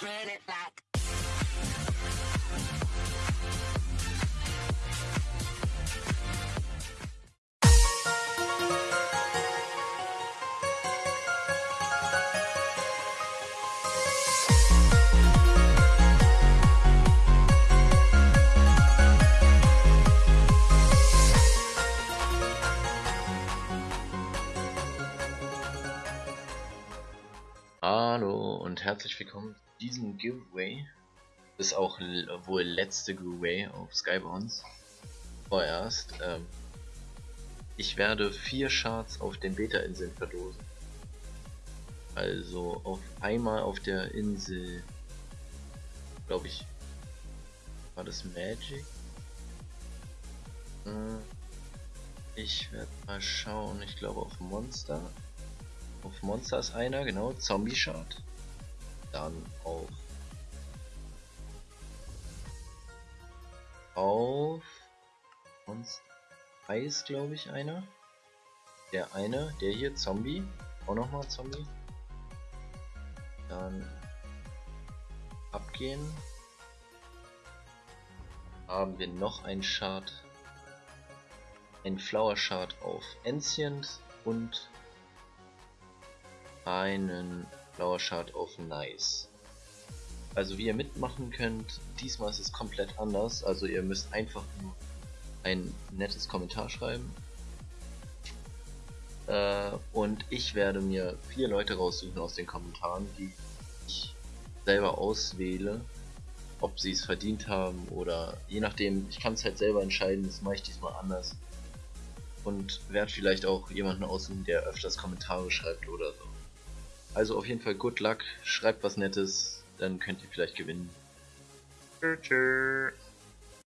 spread it like. Hallo und herzlich willkommen zu diesem Giveaway. Das ist auch wohl letzte Giveaway auf Skybounds. Vorerst. Ähm, ich werde vier Shards auf den Beta-Inseln verlosen. Also auf einmal auf der Insel, glaube ich, war das Magic? Äh, Ich werde mal schauen, ich glaube auf Monster. Auf Monster ist einer, genau, Zombie Shard. Dann auf. Auf. Monster Eis, glaube ich, einer. Der eine, der hier, Zombie. Auch nochmal Zombie. Dann. Abgehen. Haben wir noch ein Shard. Ein Flower Shard auf Ancient und einen Flower Shard auf Nice. Also wie ihr mitmachen könnt, diesmal ist es komplett anders. Also ihr müsst einfach nur ein nettes Kommentar schreiben. Äh, und ich werde mir vier Leute raussuchen aus den Kommentaren, die ich selber auswähle, ob sie es verdient haben oder je nachdem, ich kann es halt selber entscheiden, das mache ich diesmal anders. Und werde vielleicht auch jemanden aussuchen, der öfters Kommentare schreibt oder so. Also auf jeden Fall good luck, schreibt was Nettes, dann könnt ihr vielleicht gewinnen. Tschö, tschö.